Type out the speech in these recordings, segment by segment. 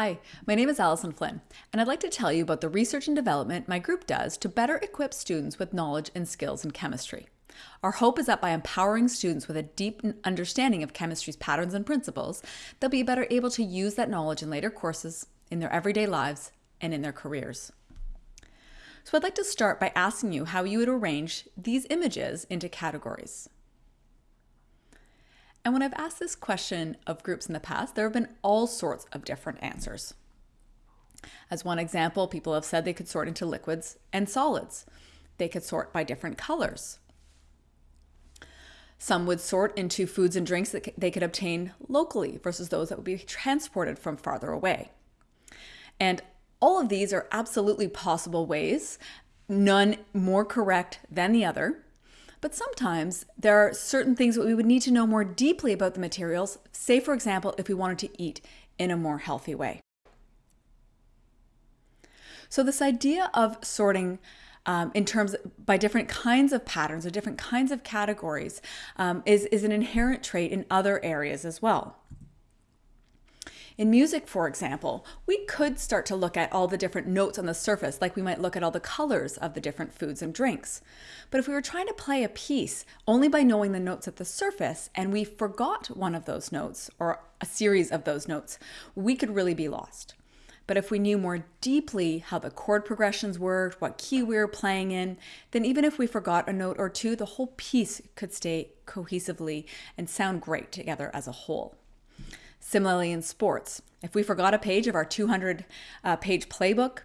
Hi, my name is Alison Flynn, and I'd like to tell you about the research and development my group does to better equip students with knowledge and skills in chemistry. Our hope is that by empowering students with a deep understanding of chemistry's patterns and principles, they'll be better able to use that knowledge in later courses, in their everyday lives, and in their careers. So I'd like to start by asking you how you would arrange these images into categories. And when I've asked this question of groups in the past, there have been all sorts of different answers. As one example, people have said they could sort into liquids and solids. They could sort by different colors. Some would sort into foods and drinks that they could obtain locally versus those that would be transported from farther away. And all of these are absolutely possible ways, none more correct than the other. But sometimes there are certain things that we would need to know more deeply about the materials, say, for example, if we wanted to eat in a more healthy way. So, this idea of sorting um, in terms of, by different kinds of patterns or different kinds of categories um, is, is an inherent trait in other areas as well. In music, for example, we could start to look at all the different notes on the surface, like we might look at all the colors of the different foods and drinks. But if we were trying to play a piece only by knowing the notes at the surface and we forgot one of those notes or a series of those notes, we could really be lost. But if we knew more deeply how the chord progressions worked, what key we were playing in, then even if we forgot a note or two, the whole piece could stay cohesively and sound great together as a whole. Similarly, in sports, if we forgot a page of our 200 uh, page playbook,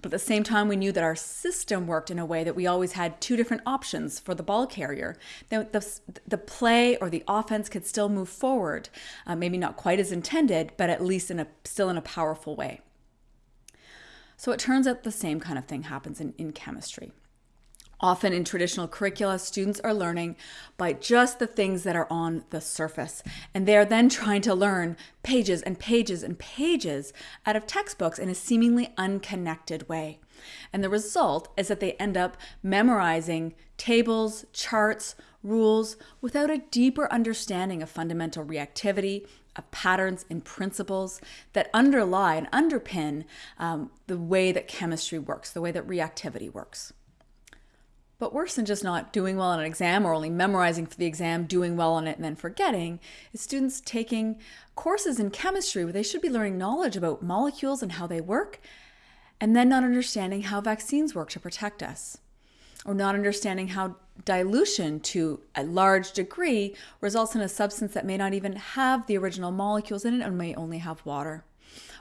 but at the same time we knew that our system worked in a way that we always had two different options for the ball carrier, then the, the play or the offense could still move forward, uh, maybe not quite as intended, but at least in a, still in a powerful way. So it turns out the same kind of thing happens in, in chemistry. Often in traditional curricula, students are learning by just the things that are on the surface. And they are then trying to learn pages and pages and pages out of textbooks in a seemingly unconnected way. And the result is that they end up memorizing tables, charts, rules without a deeper understanding of fundamental reactivity, of patterns and principles that underlie and underpin um, the way that chemistry works, the way that reactivity works. But worse than just not doing well on an exam or only memorizing for the exam, doing well on it, and then forgetting, is students taking courses in chemistry where they should be learning knowledge about molecules and how they work, and then not understanding how vaccines work to protect us, or not understanding how dilution to a large degree results in a substance that may not even have the original molecules in it and may only have water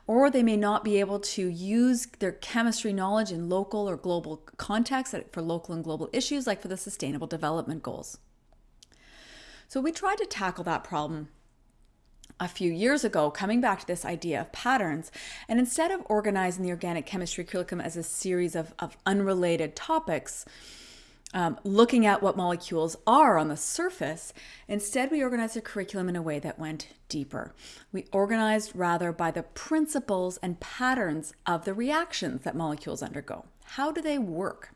or they may not be able to use their chemistry knowledge in local or global contexts for local and global issues, like for the Sustainable Development Goals. So we tried to tackle that problem a few years ago, coming back to this idea of patterns. And instead of organizing the organic chemistry curriculum as a series of, of unrelated topics, um, looking at what molecules are on the surface. Instead, we organized the curriculum in a way that went deeper. We organized rather by the principles and patterns of the reactions that molecules undergo. How do they work?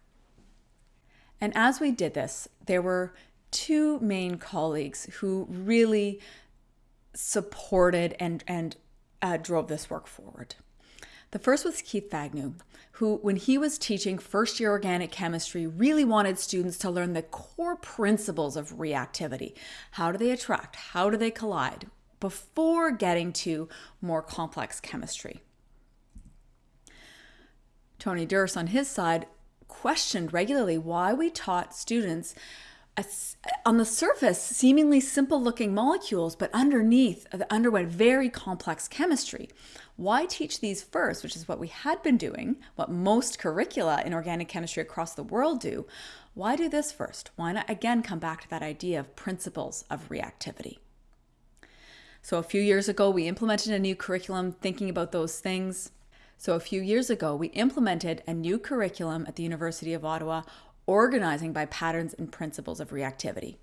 And as we did this, there were two main colleagues who really supported and, and uh, drove this work forward. The first was Keith Fagnou, who, when he was teaching first year organic chemistry, really wanted students to learn the core principles of reactivity. How do they attract? How do they collide? Before getting to more complex chemistry. Tony Durst, on his side, questioned regularly why we taught students on the surface, seemingly simple looking molecules, but underneath uh, underwent very complex chemistry. Why teach these first, which is what we had been doing, what most curricula in organic chemistry across the world do? Why do this first? Why not again come back to that idea of principles of reactivity? So, a few years ago, we implemented a new curriculum thinking about those things. So, a few years ago, we implemented a new curriculum at the University of Ottawa organizing by patterns and principles of reactivity.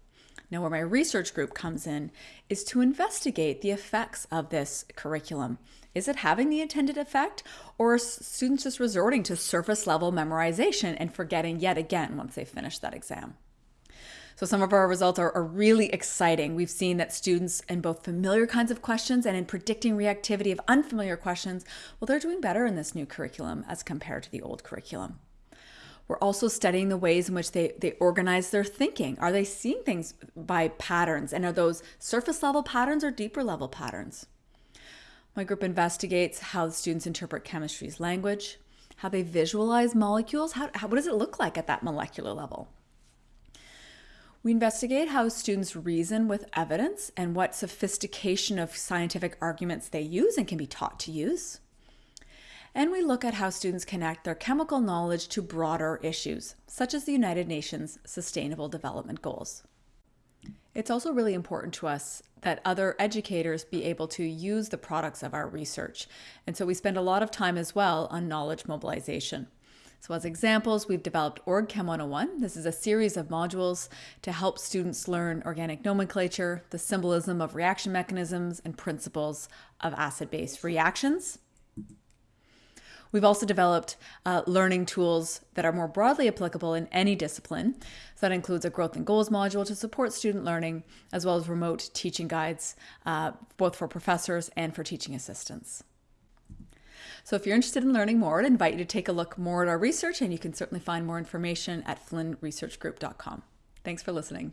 Now, where my research group comes in is to investigate the effects of this curriculum. Is it having the intended effect, or are students just resorting to surface level memorization and forgetting yet again once they finish that exam? So some of our results are, are, really exciting. We've seen that students in both familiar kinds of questions and in predicting reactivity of unfamiliar questions, well, they're doing better in this new curriculum as compared to the old curriculum. We're also studying the ways in which they, they organize their thinking. Are they seeing things by patterns? And are those surface level patterns or deeper level patterns? My group investigates how students interpret chemistry's language, how they visualize molecules, how, how, what does it look like at that molecular level? We investigate how students reason with evidence and what sophistication of scientific arguments they use and can be taught to use and we look at how students connect their chemical knowledge to broader issues, such as the United Nations Sustainable Development Goals. It's also really important to us that other educators be able to use the products of our research. And so we spend a lot of time as well on knowledge mobilization. So as examples, we've developed OrgChem 101. This is a series of modules to help students learn organic nomenclature, the symbolism of reaction mechanisms, and principles of acid-base reactions. We've also developed uh, learning tools that are more broadly applicable in any discipline. So that includes a growth and goals module to support student learning, as well as remote teaching guides, uh, both for professors and for teaching assistants. So if you're interested in learning more, I'd invite you to take a look more at our research, and you can certainly find more information at flynnresearchgroup.com. Thanks for listening.